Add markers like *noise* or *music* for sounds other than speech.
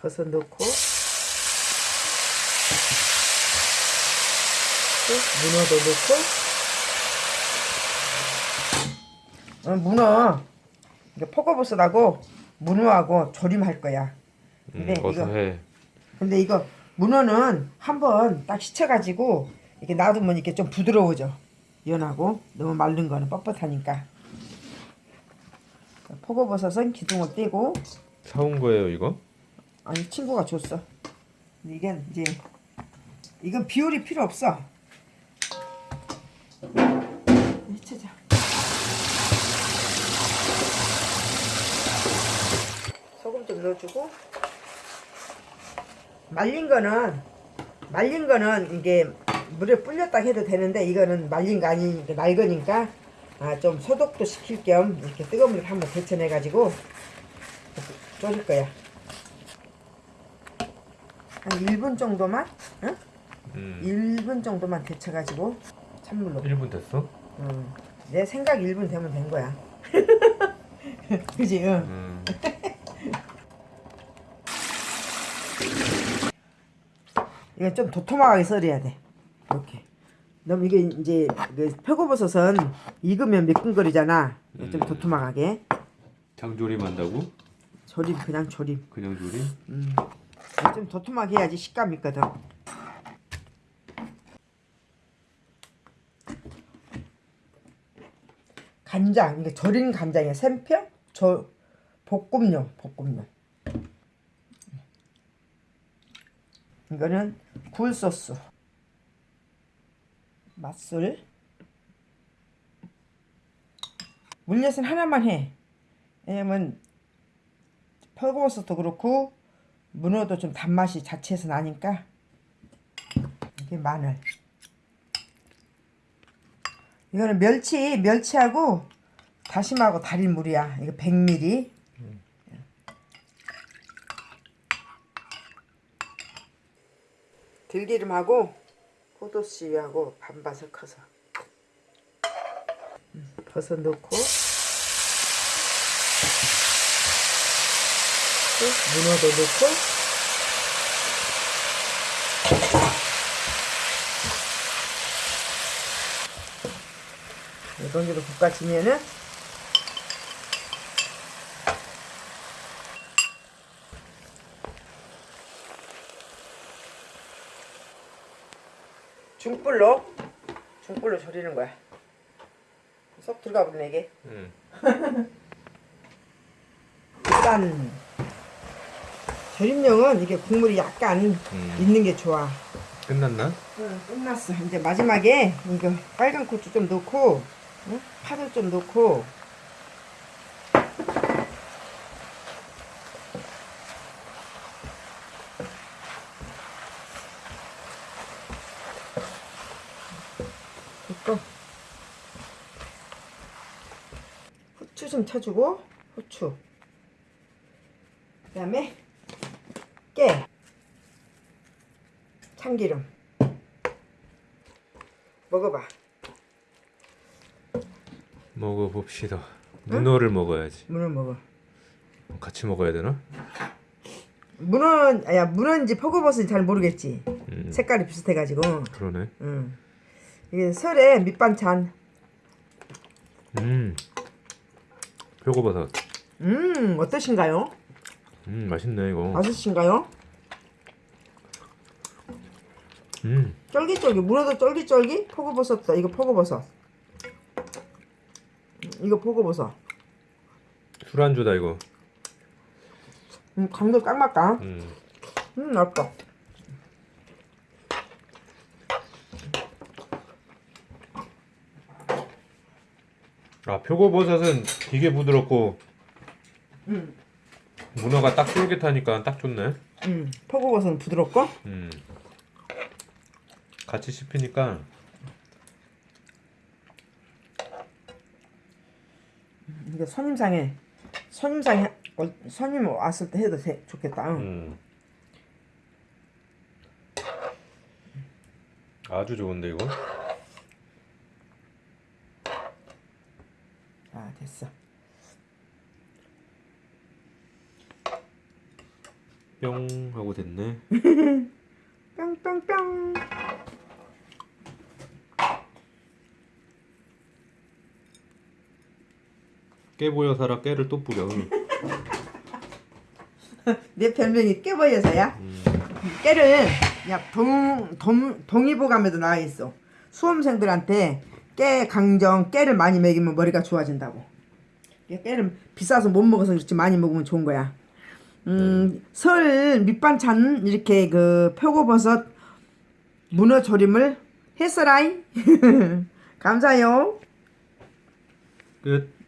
버섯 넣고 또 문어도 넣고. 어, 문어. 이게 포거버섯하고 문어하고 조림할 거야. 음, 근데 어서 이거- 해. 근데 이거 문어는 한번 딱 씻혀가지고 이렇게 놔두면 이렇게 좀 부드러워져. 연하고 너무 마른 거는 뻣뻣하니까. 포거버섯은 기둥을 떼고. 사온 거예요 이거? 아니 친구가 줬어. 이게 이제 이건 비율이 필요 없어. 해치자 소금 좀 넣어주고. 말린 거는 말린 거는 이게 물에 불렸다 해도 되는데 이거는 말린 거 아니니까 낡으니까 아, 좀 소독도 시킬 겸 이렇게 뜨거운 물에 한번 데쳐내 가지고 졸일 거야 한 1분 정도만 응? 음. 1분 정도만 데쳐가지고 찬물로 1분 됐어? 응. 내 생각 1분 되면 된 거야 *laughs* 그지 응. 음. *laughs* 이거 좀 도톰하게 썰어야 돼. 이렇게. 너무 이게 이제 그 표고버섯은 익으면 미끈거리잖아. 이거 좀 음. 도톰하게. 장조림 한다고? 조림 그냥 조림. 그냥 조림? 음. 좀 도톰하게 해야지 식감 있거든. 간장 이게 절인 간장이야. 샘표? 저 볶음용 볶음용. 이거는 굴소스. 맛술. 물엿은 하나만 해. 왜냐면 펄거버섯도 그렇고 문어도 좀 단맛이 자체에서 나니까 이게 마늘. 이거는 멸치, 멸치하고 다심하고 달인 물이야. 이거 100ml. 들기름하고 포도씨하고 반반을 커서 음, 버섯 넣고 또 문어도 넣고 이 정도 볶아지면은 중불로 중불로 절이는 거야. 쏙 들어가 버리네 이게. 음. *laughs* 일단 절임용은 이게 국물이 약간 음. 있는 게 좋아. 끝났나? 응, 끝났어. 이제 마지막에 이거 빨간 고추 좀 넣고 응? 파도 좀 넣고 됐고 후추 좀 쳐주고 후추 그 다음에 깨 참기름 먹어봐 먹어봅시다. 문어를 먹어야지. 문어 먹어 같이 먹어야 되나? 문어 야 문어인지 표고버섯인지 잘 모르겠지 음. 색깔이 비슷해가지고 그러네. 응. 이게 설에 밑반찬 음. 표고버섯. 음 어떠신가요? 음 맛있네 이거. 맛있으신가요? 음. 쫄깃쫄깃 문어도 쫄깃쫄깃 표고버섯도 이거 표고버섯 음, 이거 표고버섯 술안주다 이거. 음, 간도 딱 맞다 음. 음 맛있다 아 표고버섯은 되게 부드럽고 음, 문어가 딱 쫄깃하니까 딱 좋네. 음 표고버섯은 부드럽고 음. 같이 씹히니까 이게 손님상에 손님상에 어, 손님 왔을 때 해도 돼, 좋겠다 응. 음. 아주 좋은데 이거. 아 됐어 뿅 하고 됐네. *laughs* 뿅뿅뿅. 깨 보여 살아 깨를 또 뿌려. *laughs* 내 별명이 깨버려서야. 음, 깨를 야 동, 동, 동의보감에도 나와 있어. 수험생들한테 깨 강정 깨를 많이 먹이면 머리가 좋아진다고. 깨를 비싸서 못 먹어서 그렇지 많이 먹으면 좋은 거야. 음, 설 밑반찬 이렇게 그 표고버섯 문어 조림을 했어라이. *laughs* 감사해요. 끝.